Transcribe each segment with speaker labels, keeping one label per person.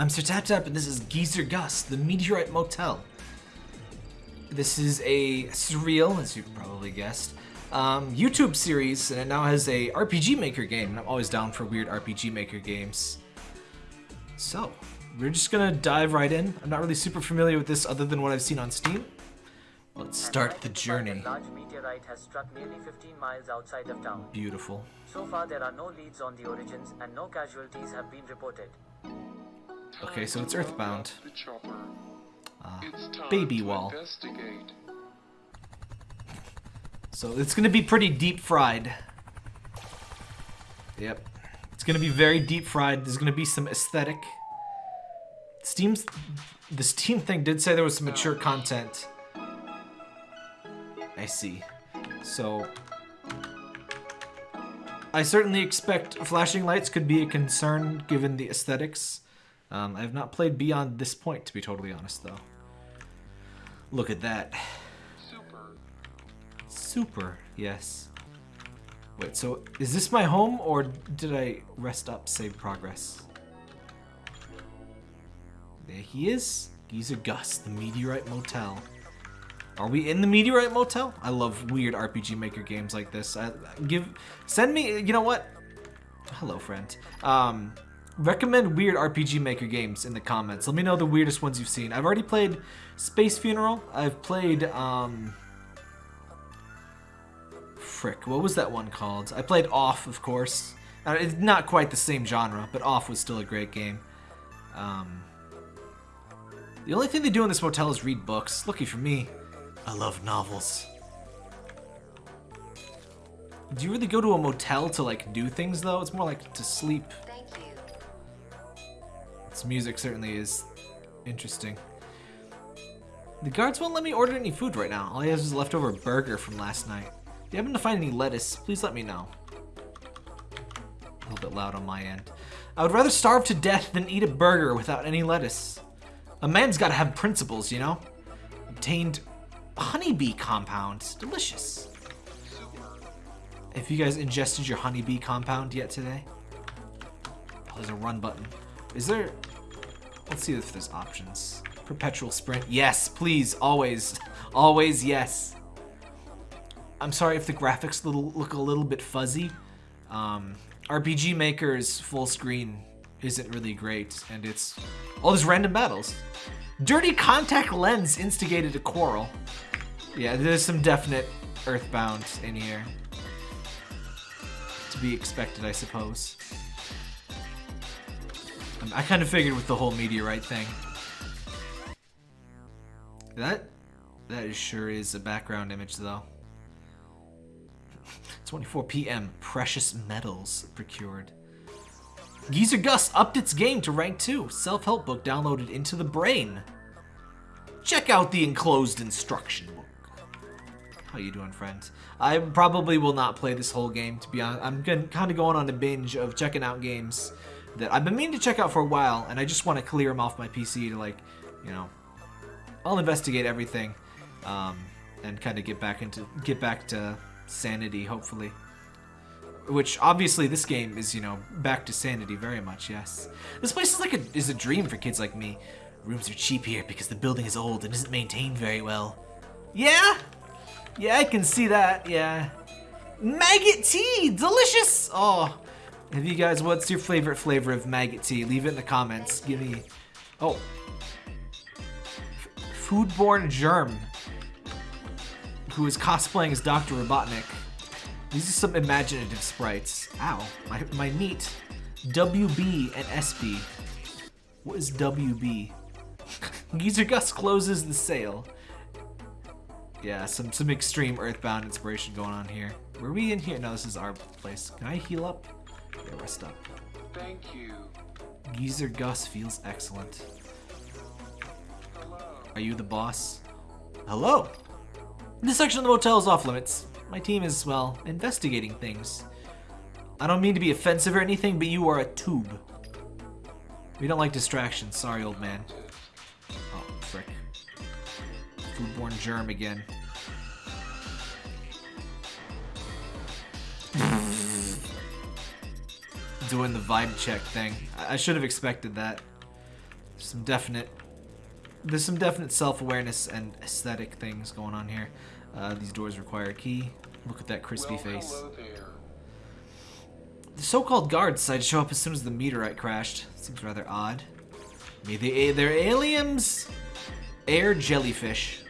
Speaker 1: I'm Sir Tap Tap, and this is Geezer Gus, the Meteorite Motel. This is a surreal, as you probably guessed, um, YouTube series, and it now has a RPG Maker game. And I'm always down for weird RPG Maker games. So, we're just gonna dive right in. I'm not really super familiar with this other than what I've seen on Steam. Let's start the journey.
Speaker 2: A large meteorite has struck nearly 15 miles outside of town.
Speaker 1: Beautiful.
Speaker 2: So far, there are no leads on the origins and no casualties have been reported.
Speaker 1: Okay, so it's Earthbound.
Speaker 3: The chopper.
Speaker 1: Ah,
Speaker 3: it's time
Speaker 1: baby wall. So it's gonna be pretty deep fried. Yep. It's gonna be very deep fried. There's gonna be some aesthetic. Steam's the Steam thing did say there was some mature content. I see. So I certainly expect flashing lights could be a concern given the aesthetics. Um, I have not played beyond this point, to be totally honest, though. Look at that.
Speaker 3: Super.
Speaker 1: Super, yes. Wait, so is this my home or did I rest up, save progress? There he is. Geezer Gus, the Meteorite Motel. Are we in the Meteorite Motel? I love weird RPG Maker games like this. I, give, send me, you know what? Hello, friend. Um, recommend weird RPG Maker games in the comments. Let me know the weirdest ones you've seen. I've already played Space Funeral. I've played, um, frick, what was that one called? I played Off, of course. Uh, it's not quite the same genre, but Off was still a great game. Um, the only thing they do in this motel is read books. Lucky for me, I love novels. Do you really go to a motel to like do things though? It's more like to sleep. This music certainly is interesting. The guards won't let me order any food right now. All I have is a leftover burger from last night. If you happen to find any lettuce, please let me know. A little bit loud on my end. I would rather starve to death than eat a burger without any lettuce. A man's gotta have principles, you know? Obtained honeybee compound. Delicious. Have you guys ingested your honeybee compound yet today? Oh, there's a run button. Is there... Let's see if there's options. Perpetual sprint. Yes, please. Always. Always yes. I'm sorry if the graphics look a little bit fuzzy. Um, RPG Maker's full screen isn't really great, and it's all these random battles. Dirty contact lens instigated a quarrel. Yeah, there's some definite Earthbound in here. To be expected, I suppose. I kind of figured with the whole meteorite thing. That that is sure is a background image though. 24 p.m. Precious metals procured. Geezer Gus upped its game to rank 2. Self-help book downloaded into the brain. Check out the enclosed instruction book. How you doing, friends? I probably will not play this whole game, to be honest. I'm kind of going on a binge of checking out games that I've been meaning to check out for a while, and I just want to clear them off my PC to, like, you know, I'll investigate everything, um, and kind of get back into get back to sanity, hopefully. Which obviously this game is, you know, back to sanity very much. Yes, this place is like a is a dream for kids like me. Rooms are cheap here because the building is old and isn't maintained very well. Yeah, yeah, I can see that. Yeah, maggot tea, delicious. Oh, have you guys? What's your favorite flavor of maggot tea? Leave it in the comments. Give me. Oh, foodborne germ who is cosplaying as Dr. Robotnik. These are some imaginative sprites. Ow, my, my meat. WB and SB. What is WB? Geezer Gus closes the sale. Yeah, some, some extreme Earthbound inspiration going on here. Were we in here? No, this is our place. Can I heal up? Yeah, rest up.
Speaker 3: Thank you.
Speaker 1: Geezer Gus feels excellent.
Speaker 3: Hello.
Speaker 1: Are you the boss? Hello! This section of the motel is off limits. My team is, well, investigating things. I don't mean to be offensive or anything, but you are a tube. We don't like distractions. Sorry, old man. Oh, frick. Foodborne germ again. Doing the vibe check thing. I, should have expected that. Some definite there's some definite self-awareness and aesthetic things going on here. Uh, these doors require a key. Look at that crispy
Speaker 3: Well,
Speaker 1: face. The so-called guards decided to show up as soon as the meteorite crashed. Seems rather odd. Maybe they, they're aliens? Air jellyfish.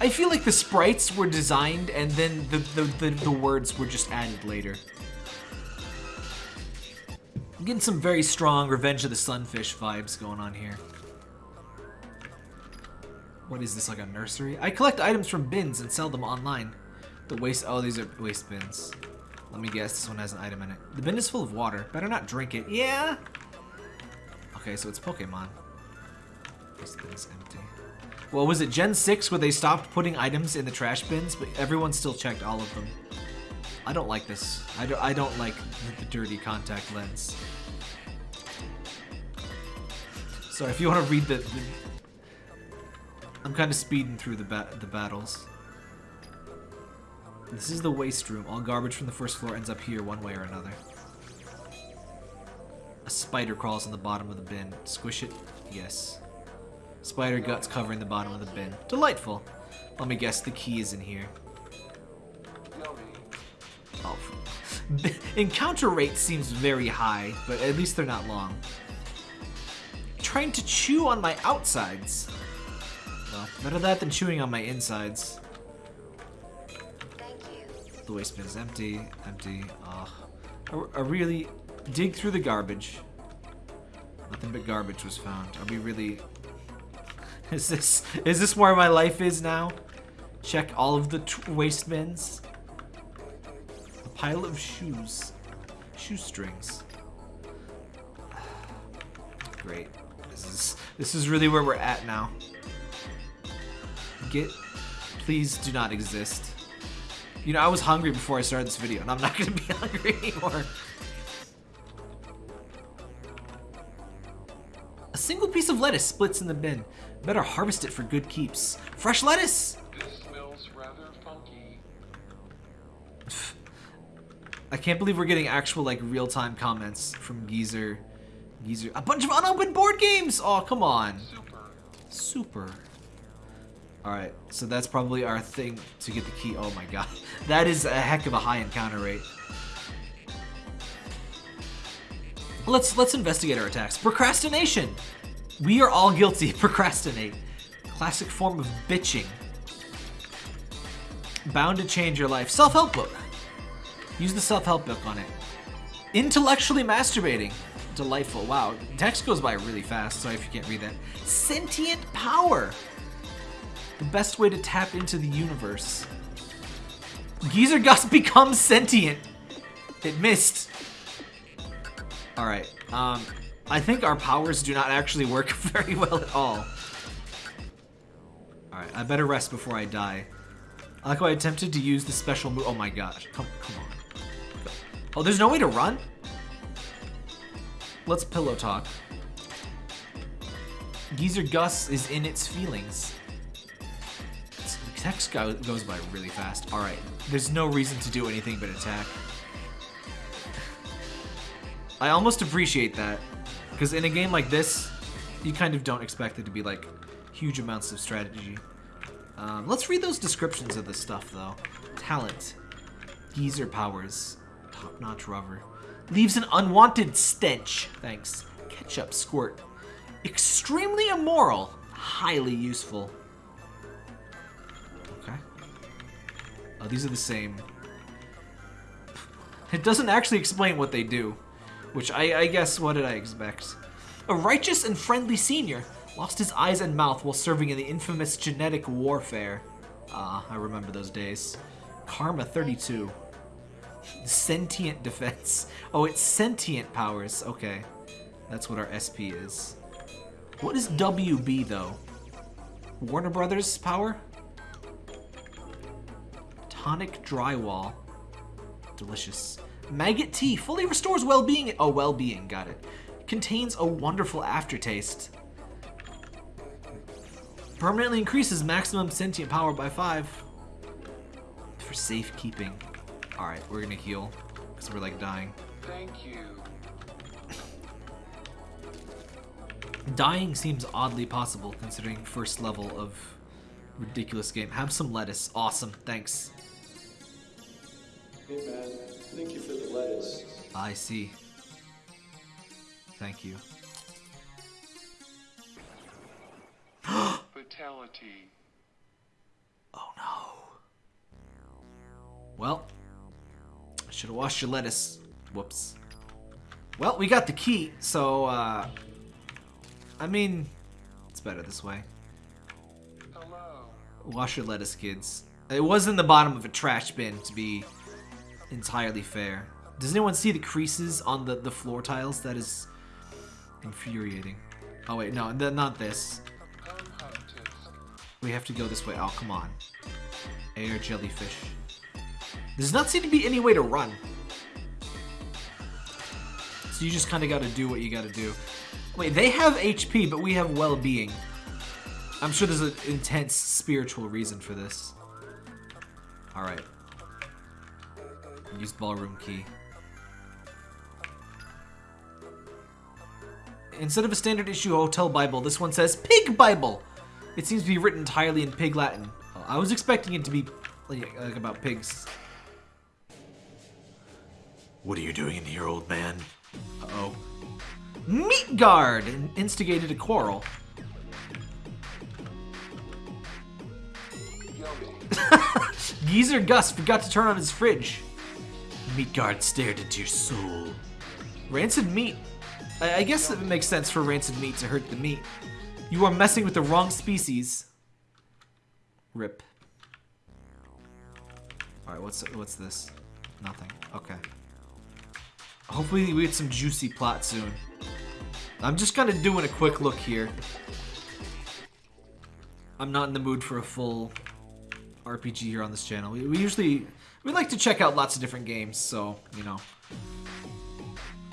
Speaker 1: I feel like the sprites were designed and then the, the, the, the words were just added later. I'm getting some very strong Revenge of the Sunfish vibes going on here. What is this, like a nursery? I collect items from bins and sell them online. The waste, oh, these are waste bins. Let me guess, this one has an item in it. The bin is full of water. Better not drink it. Yeah? Okay, so it's Pokemon. This bin's empty. Well, was it Gen 6 where they stopped putting items in the trash bins, but everyone still checked all of them? I don't like this. I don't, I don't like the dirty contact lens. Sorry, if you want to read the... the I'm kind of speeding through the, ba the battles. This is the waste room. All garbage from the first floor ends up here one way or another. A spider crawls on the bottom of the bin. Squish it? Yes. Spider guts covering the bottom of the bin. Delightful. Let me guess, the key is in here. Oh. Encounter rate seems very high, but at least they're not long. Trying to chew on my outsides. Well, better that than chewing on my insides. The waste bin is empty, empty. Ugh. I, I really dig through the garbage. Nothing but garbage was found. Are we really? Is this is this where my life is now? Check all of the t waste bins. A pile of shoes, shoestrings. Great. This is this is really where we're at now. Get, please do not exist. You know, I was hungry before I started this video, and I'm not gonna be hungry anymore. A single piece of lettuce splits in the bin. Better harvest it for good keeps. Fresh lettuce!
Speaker 3: This smells rather funky.
Speaker 1: I can't believe we're getting actual, like, real-time comments from Geezer. Geezer. A bunch of unopened board games! Oh, come on.
Speaker 3: Super.
Speaker 1: Super. Alright, so that's probably our thing to get the key. Oh my god. That is a heck of a high encounter rate. Let's let's investigate our attacks. Procrastination. We are all guilty. Procrastinate. Classic form of bitching. Bound to change your life. Self-help book. Use the self-help book on it. Intellectually masturbating. Delightful. Wow. Text goes by really fast. Sorry if you can't read that. Sentient power. The best way to tap into the universe. Geezer Gus becomes sentient. It missed. Alright, um, I think our powers do not actually work very well at all. Alright, I better rest before I die. I like how I attempted to use the special move. Oh my gosh, come, come on. Oh, there's no way to run? Let's pillow talk. Geezer Gus is in its feelings. The text go- goes by really fast. Alright, there's no reason to do anything but attack. I almost appreciate that. Because in a game like this, you kind of don't expect it to be like huge amounts of strategy. Um, let's read those descriptions of this stuff though. Talent. Geezer powers. Top-notch rubber. Leaves an unwanted stench. Thanks. Ketchup squirt. Extremely immoral. Highly useful. Okay. Oh, these are the same. It doesn't actually explain what they do. Which I, I guess, what did I expect? A righteous and friendly senior lost his eyes and mouth while serving in the infamous genetic warfare. Ah, I remember those days. Karma 32. Sentient defense. Oh, it's sentient powers. Okay. That's what our SP is. What is WB, though? Warner Brothers power? Tonic drywall. Delicious. Maggot tea fully restores well-being. Oh, well-being. Got it. Contains a wonderful aftertaste. Permanently increases maximum sentient power by five. For safekeeping. Alright, we're gonna heal. Because we're like dying.
Speaker 3: Thank you.
Speaker 1: Dying seems oddly possible considering first level of ridiculous game. Have some lettuce. Awesome. Thanks.
Speaker 4: Hey man, thank you for the lettuce.
Speaker 1: I see. Thank you.
Speaker 3: Fatality.
Speaker 1: Oh no. Well, should have washed your lettuce. Whoops. Well, we got the key, so, uh, I mean, it's better this way.
Speaker 3: Hello.
Speaker 1: Wash your lettuce, kids. It was in the bottom of a trash bin, to be entirely fair. Does anyone see the creases on the, the floor tiles? That is infuriating. Oh wait, no, th- not this. We have to go this way. Oh, come on. Air jellyfish. Does not seem to be any way to run. So you just kind of got to do what you got to do. Wait, they have HP, but we have well-being. I'm sure there's an intense spiritual reason for this. Alright. Use ballroom key. Instead of a standard issue hotel Bible, this one says Pig Bible. It seems to be written entirely in Pig Latin. Oh, I was expecting it to be like about pigs. What are you doing in here, old man? Uh-oh. Meat Guard instigated a quarrel. Geezer Gus forgot to turn on his fridge. Meat Guard stared into your soul. Rancid meat. I, I guess it makes sense for rancid meat to hurt the meat. You are messing with the wrong species. Rip. Alright, what's what's this? Nothing. Okay. Hopefully we get some juicy plot soon. I'm just kind of doing a quick look here. I'm not in the mood for a full RPG here on this channel. We, we usually we like to check out lots of different games, so you know,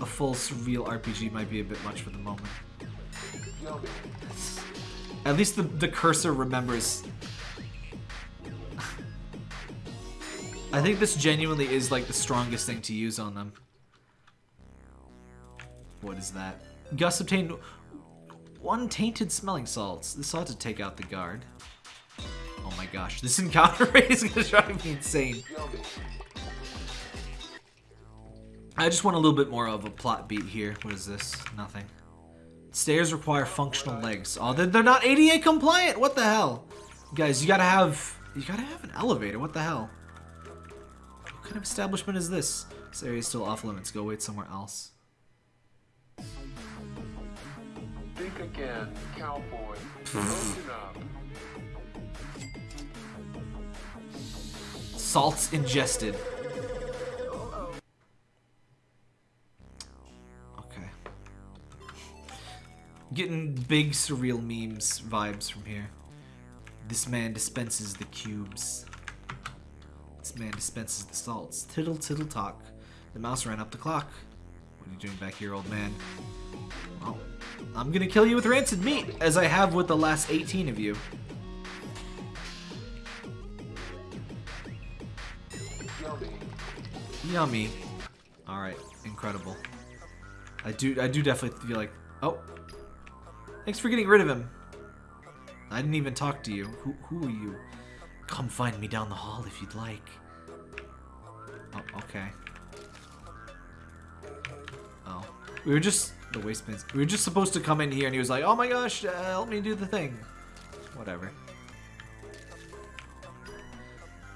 Speaker 1: a full surreal RPG might be a bit much for the moment. At least the the cursor remembers. I think this genuinely is like the strongest thing to use on them. What is that? Gus obtained one tainted smelling salts. This ought to take out the guard. Oh my gosh, this encounter rate is gonna drive me insane. I just want a little bit more of a plot beat here. What is this? Nothing. Stairs require functional legs. Oh, they're, not ADA compliant. What the hell? Guys, you gotta have you gotta have an elevator. What the hell? What kind of establishment is this? This area is still off limits. Go wait somewhere else.
Speaker 3: Again, cowboy. Open up.
Speaker 1: Salts ingested. Okay. Getting big surreal memes vibes from here. This man dispenses the cubes. This man dispenses the salts. Tittle tittle talk. The mouse ran up the clock. What are you doing back here, old man? I'm gonna kill you with rancid meat, as I have with the last 18 of you.
Speaker 3: Yummy.
Speaker 1: Yummy. All right, incredible. I do, I do definitely feel like. Oh, thanks for getting rid of him. I didn't even talk to you. Who, who are you? Come find me down the hall if you'd like. Oh, okay. Oh, we were just the waistbands. We were just supposed to come in here, and he was like, "Oh my gosh, uh, help me do the thing." Whatever.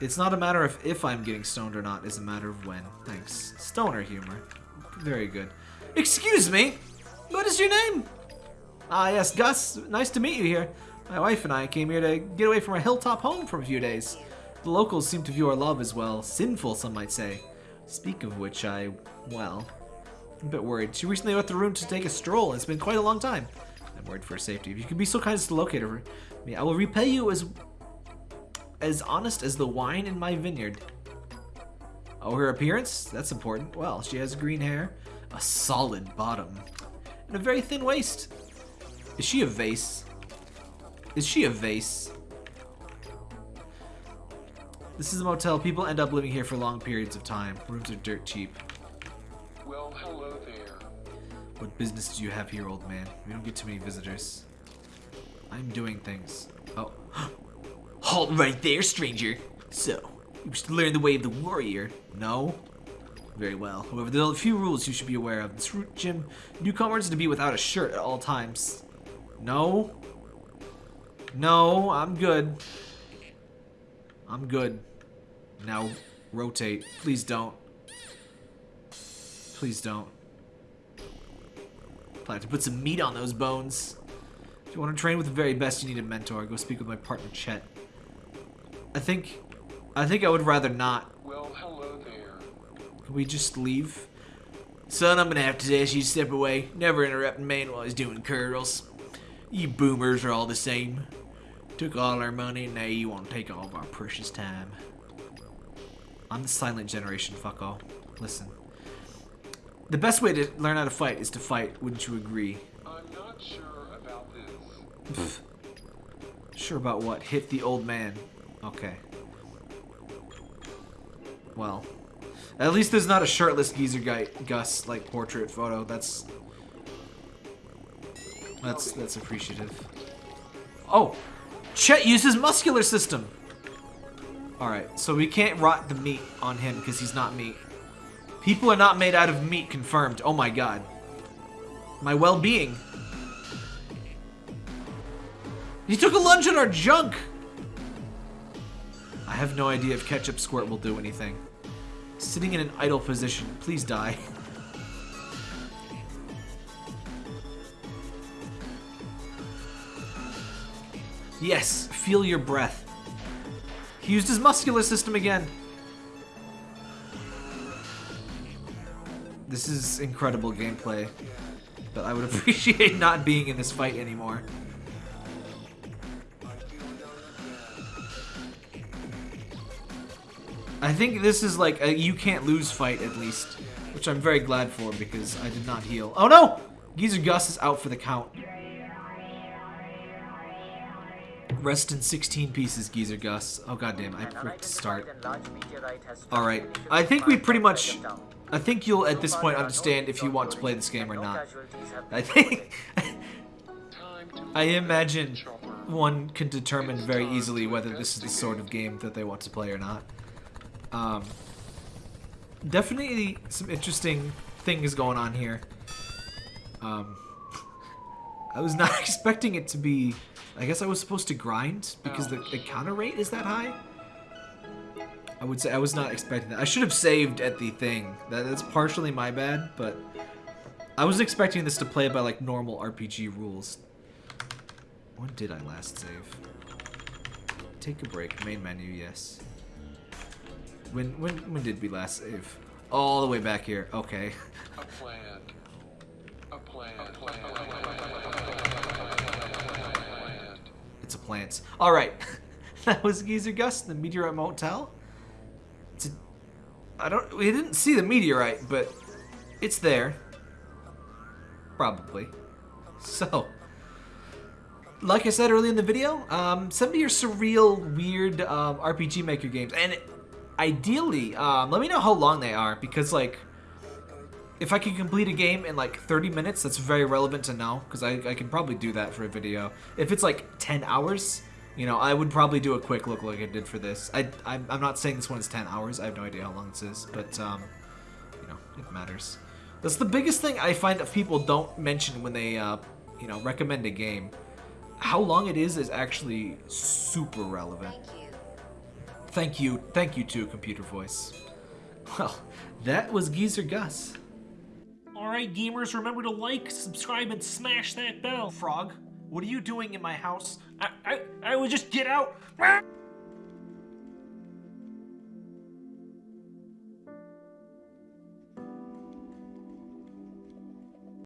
Speaker 1: It's not a matter of if I'm getting stoned or not, it's a matter of when. Thanks. Stoner humor. Very good. Excuse me! What is your name? Ah, yes, Gus. Nice to meet you here. My wife and I came here to get away from our hilltop home for a few days. The locals seem to view our love as, well, sinful, some might say. Speak of which, I, well, A bit worried. She recently left the room to take a stroll, it's been quite a long time. I'm worried for her safety. If you could be so kind as to locate her, I will repay you as as honest as the wine in my vineyard. Oh, her appearance? That's important. Well, she has green hair, a solid bottom, and a very thin waist. Is she a vase? Is she a vase? This is a motel. People end up living here for long periods of time. Rooms are dirt cheap. What business do you have here, old man? We don't get too many visitors. I'm doing things. Oh. Halt right there, stranger. So, you wish to learn the way of the warrior? No? Very well. However, there are a few rules you should be aware of. This route gym, newcomers to be without a shirt at all times. No? No, I'm good. I'm good. Now, rotate. Please don't. Please don't. I have to put some meat on those bones. If you want to train with the very best, you need a mentor. Go speak with my partner, Chet. I think... I think I would rather not.
Speaker 3: Well, hello there.
Speaker 1: Can we just leave? Son, I'm gonna have to ask you to step away. Never interrupt a man while he's doing curls. You boomers are all the same. Took all our money, and now you want to take all of our precious time. I'm the silent generation, fuck all. Listen. The best way to learn how to fight is to fight, wouldn't you agree?
Speaker 3: I'm not sure about this.
Speaker 1: Sure about what? Hit the old man. Okay. Well, at least there's not a shirtless geezer guy, Gus, like portrait photo. That's that's that's appreciative. Oh, Chet uses muscular system. All right, so we can't rot the meat on him because he's not meat. People are not made out of meat, confirmed. Oh my god. My well-being. He took a lunge at our junk! I have no idea if Ketchup Squirt will do anything. Sitting in an idle position. Please die. Yes, feel your breath. He used his muscular system again. This is incredible gameplay, but I would appreciate not being in this fight anymore. I think this is like a you can't lose fight at least, which I'm very glad for because I did not heal. Oh no! Geezer Gus is out for the count. Rest in 16 pieces, Geezer Gus. Oh goddamn, I pricked start. Alright, I think we pretty much... I think you'll at this point understand if you want to play this game or not. I think... I imagine one can determine very easily whether this is the sort of game that they want to play or not. Um, definitely some interesting things going on here. Um, I was not expecting it to be... I guess I was supposed to grind because oh. the, the counter rate is that high? I would say I was not expecting that. I should have saved at the thing. That, that's partially my bad, but I was expecting this to play by like normal RPG rules. When did I last save? Take a break. Main menu, yes. When when when did we last save? All the way back here. Okay.
Speaker 3: A plan. A plan. A plan.
Speaker 1: It's a plant. All right. that was Geezer Gus, the Meteorite Motel. It's a, I don't. We didn't see the meteorite, but it's there. Probably. So, like I said earlier in the video, um, send me your surreal, weird um, RPG Maker games, and ideally, um, let me know how long they are because like. If I can complete a game in like 30 minutes, that's very relevant to know, because I, I can probably do that for a video. If it's like 10 hours, you know, I would probably do a quick look like I did for this. I, I'm, I'm not saying this one is 10 hours, I have no idea how long this is, but, um, you know, it matters. That's the biggest thing I find that people don't mention when they, uh, you know, recommend a game. How long it is is actually super relevant.
Speaker 5: Thank you.
Speaker 1: Thank you, thank you too, computer voice. Well, that was Geezer Gus.
Speaker 6: Alright, gamers, remember to like, subscribe, and smash that bell.
Speaker 1: Frog, what are you doing in my house?
Speaker 6: I, I, I would just get out.